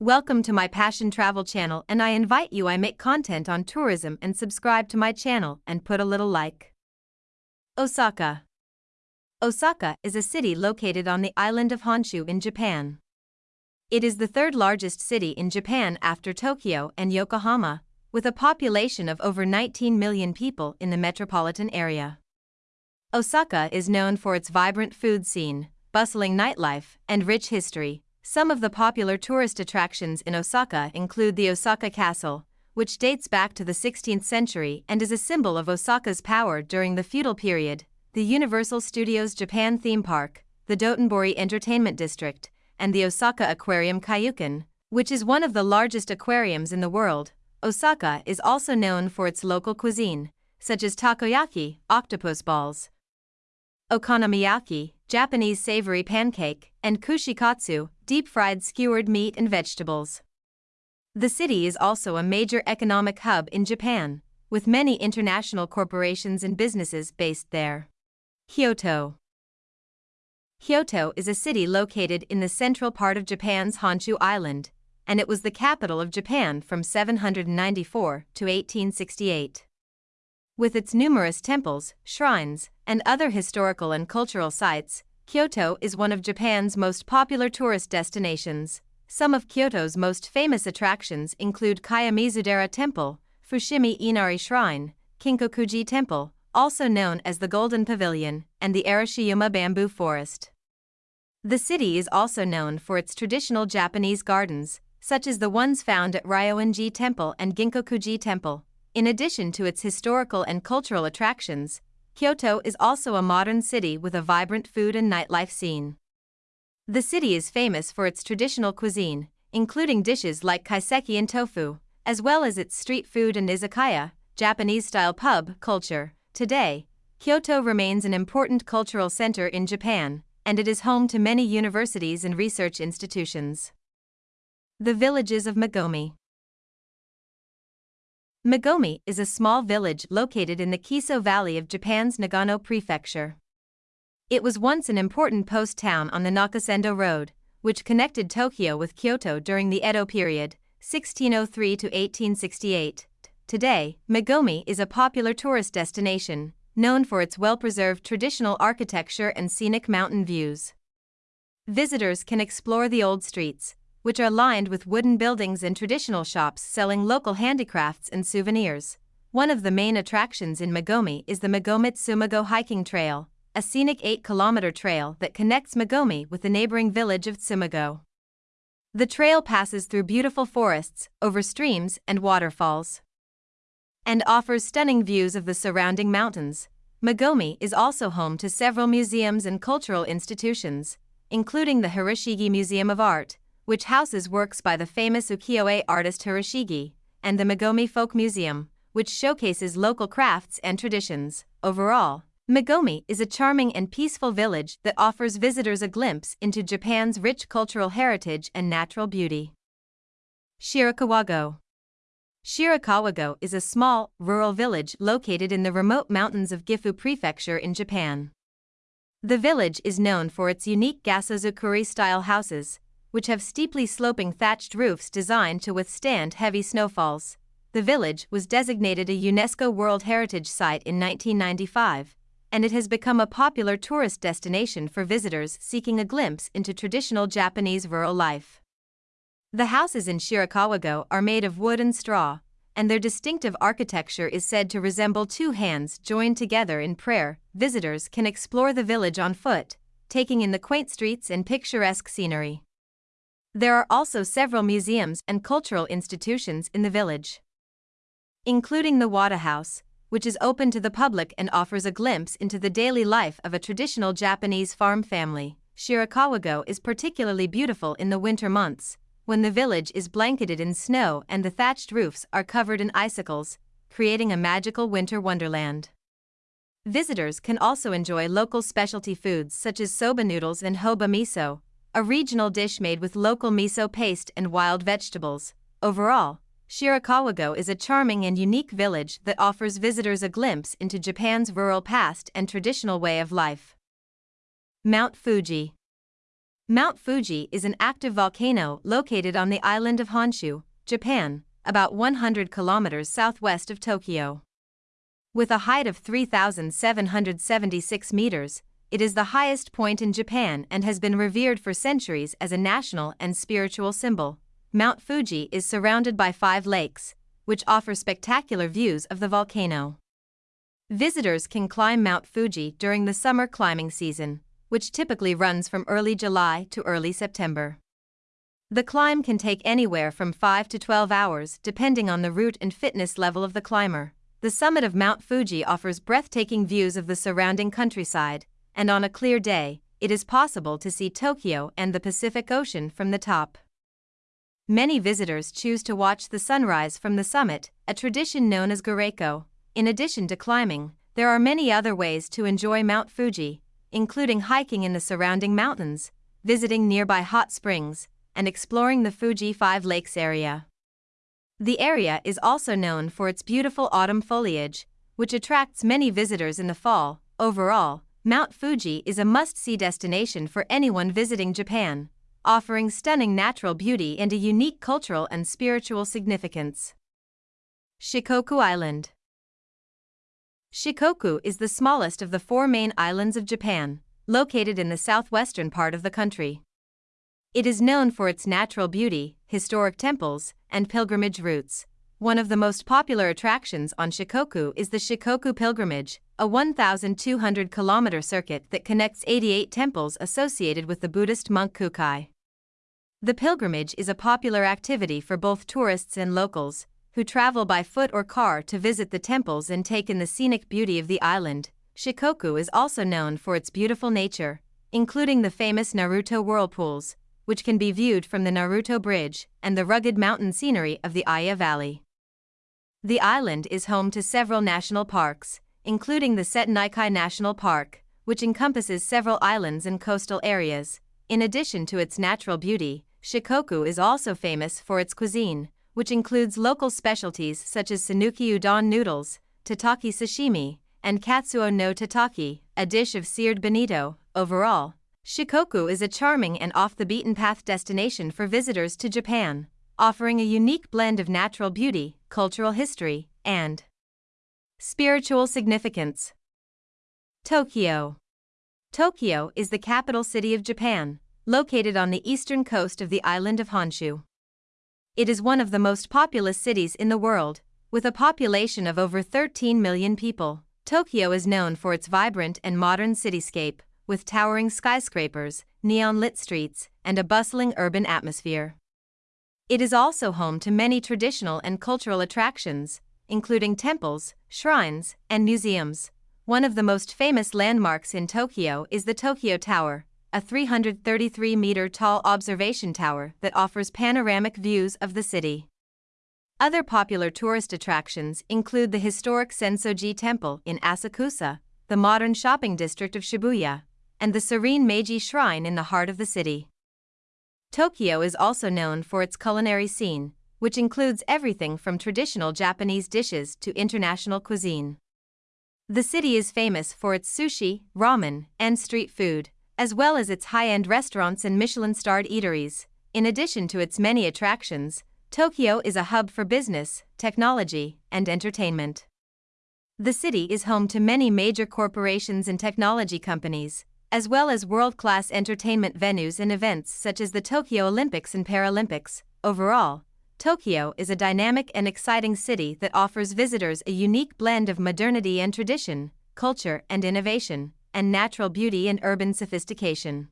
Welcome to my Passion Travel channel and I invite you I make content on tourism and subscribe to my channel and put a little like. Osaka Osaka is a city located on the island of Honshu in Japan. It is the third largest city in Japan after Tokyo and Yokohama, with a population of over 19 million people in the metropolitan area. Osaka is known for its vibrant food scene, bustling nightlife, and rich history. Some of the popular tourist attractions in Osaka include the Osaka Castle, which dates back to the 16th century and is a symbol of Osaka's power during the feudal period, the Universal Studios Japan theme park, the Dotonbori Entertainment District, and the Osaka Aquarium Kaiyukan, which is one of the largest aquariums in the world. Osaka is also known for its local cuisine, such as takoyaki, octopus balls, okonomiyaki, Japanese savory pancake, and kushikatsu, deep fried skewered meat and vegetables. The city is also a major economic hub in Japan, with many international corporations and businesses based there. Kyoto Kyoto is a city located in the central part of Japan's Honshu Island, and it was the capital of Japan from 794 to 1868. With its numerous temples, shrines, and other historical and cultural sites, Kyoto is one of Japan's most popular tourist destinations. Some of Kyoto's most famous attractions include Kiyomizudera Temple, Fushimi Inari Shrine, Kinkakuji Temple, also known as the Golden Pavilion, and the Arashiyama Bamboo Forest. The city is also known for its traditional Japanese gardens, such as the ones found at Ryoanji Temple and Ginkakuji Temple. In addition to its historical and cultural attractions, Kyoto is also a modern city with a vibrant food and nightlife scene. The city is famous for its traditional cuisine, including dishes like kaiseki and tofu, as well as its street food and izakaya, Japanese style pub, culture. Today, Kyoto remains an important cultural center in Japan, and it is home to many universities and research institutions. The villages of Magome. Magome is a small village located in the Kiso Valley of Japan's Nagano Prefecture. It was once an important post town on the Nakasendo Road, which connected Tokyo with Kyoto during the Edo period, 1603 to 1868. Today, Magome is a popular tourist destination, known for its well preserved traditional architecture and scenic mountain views. Visitors can explore the old streets, which are lined with wooden buildings and traditional shops selling local handicrafts and souvenirs. One of the main attractions in Magome is the Magome Tsumago hiking trail, a scenic 8 kilometer trail that connects Magome with the neighboring village of Tsumago. The trail passes through beautiful forests, over streams and waterfalls, and offers stunning views of the surrounding mountains. Magome is also home to several museums and cultural institutions, including the Hiroshige Museum of Art, which houses works by the famous ukiyo-e artist Hiroshige, and the Magome Folk Museum, which showcases local crafts and traditions. Overall, Magome is a charming and peaceful village that offers visitors a glimpse into Japan's rich cultural heritage and natural beauty. Shirakawago Shirakawago is a small, rural village located in the remote mountains of Gifu Prefecture in Japan. The village is known for its unique Gasshozukuri style houses, which have steeply sloping thatched roofs designed to withstand heavy snowfalls. The village was designated a UNESCO World Heritage Site in 1995, and it has become a popular tourist destination for visitors seeking a glimpse into traditional Japanese rural life. The houses in Shirakawago are made of wood and straw, and their distinctive architecture is said to resemble two hands joined together in prayer. Visitors can explore the village on foot, taking in the quaint streets and picturesque scenery. There are also several museums and cultural institutions in the village, including the Wada House, which is open to the public and offers a glimpse into the daily life of a traditional Japanese farm family. Shirakawago is particularly beautiful in the winter months, when the village is blanketed in snow and the thatched roofs are covered in icicles, creating a magical winter wonderland. Visitors can also enjoy local specialty foods such as soba noodles and hoba miso, a regional dish made with local miso paste and wild vegetables. Overall, Shirakawago is a charming and unique village that offers visitors a glimpse into Japan's rural past and traditional way of life. Mount Fuji Mount Fuji is an active volcano located on the island of Honshu, Japan, about 100 kilometers southwest of Tokyo. With a height of 3,776 meters, it is the highest point in Japan and has been revered for centuries as a national and spiritual symbol. Mount Fuji is surrounded by five lakes, which offer spectacular views of the volcano. Visitors can climb Mount Fuji during the summer climbing season, which typically runs from early July to early September. The climb can take anywhere from 5 to 12 hours depending on the route and fitness level of the climber. The summit of Mount Fuji offers breathtaking views of the surrounding countryside, and on a clear day, it is possible to see Tokyo and the Pacific Ocean from the top. Many visitors choose to watch the sunrise from the summit, a tradition known as Goraiko. In addition to climbing, there are many other ways to enjoy Mount Fuji, including hiking in the surrounding mountains, visiting nearby hot springs, and exploring the Fuji Five Lakes area. The area is also known for its beautiful autumn foliage, which attracts many visitors in the fall. Overall, Mount Fuji is a must see destination for anyone visiting Japan, offering stunning natural beauty and a unique cultural and spiritual significance. Shikoku Island Shikoku is the smallest of the four main islands of Japan, located in the southwestern part of the country. It is known for its natural beauty, historic temples, and pilgrimage routes. One of the most popular attractions on Shikoku is the Shikoku Pilgrimage, a 1,200 kilometer circuit that connects 88 temples associated with the Buddhist monk Kukai. The pilgrimage is a popular activity for both tourists and locals, who travel by foot or car to visit the temples and take in the scenic beauty of the island. Shikoku is also known for its beautiful nature, including the famous Naruto whirlpools, which can be viewed from the Naruto Bridge, and the rugged mountain scenery of the Iya Valley. The island is home to several national parks, including the Setonaikai National Park, which encompasses several islands and coastal areas. In addition to its natural beauty, Shikoku is also famous for its cuisine, which includes local specialties such as Sanuki udon noodles, tataki sashimi, and katsuo no tataki, a dish of seared bonito. Overall, Shikoku is a charming and off the beaten path destination for visitors to Japan, offering a unique blend of natural beauty, cultural history, and spiritual significance. Tokyo Tokyo is the capital city of Japan, located on the eastern coast of the island of Honshu. It is one of the most populous cities in the world, with a population of over 13 million people. Tokyo is known for its vibrant and modern cityscape, with towering skyscrapers, neon lit streets, and a bustling urban atmosphere. It is also home to many traditional and cultural attractions, including temples, shrines, and museums. One of the most famous landmarks in Tokyo is the Tokyo Tower, a 333 meter tall observation tower that offers panoramic views of the city. Other popular tourist attractions include the historic Sensoji Temple in Asakusa, the modern shopping district of Shibuya, and the serene Meiji Shrine in the heart of the city. Tokyo is also known for its culinary scene, which includes everything from traditional Japanese dishes to international cuisine. The city is famous for its sushi, ramen, and street food as well as its high end restaurants and Michelin starred eateries. In addition to its many attractions, Tokyo is a hub for business, technology, and entertainment. The city is home to many major corporations and technology companies, as well as world class entertainment venues and events such as the Tokyo Olympics and Paralympics. Overall, Tokyo is a dynamic and exciting city that offers visitors a unique blend of modernity and tradition, culture and innovation and natural beauty and urban sophistication.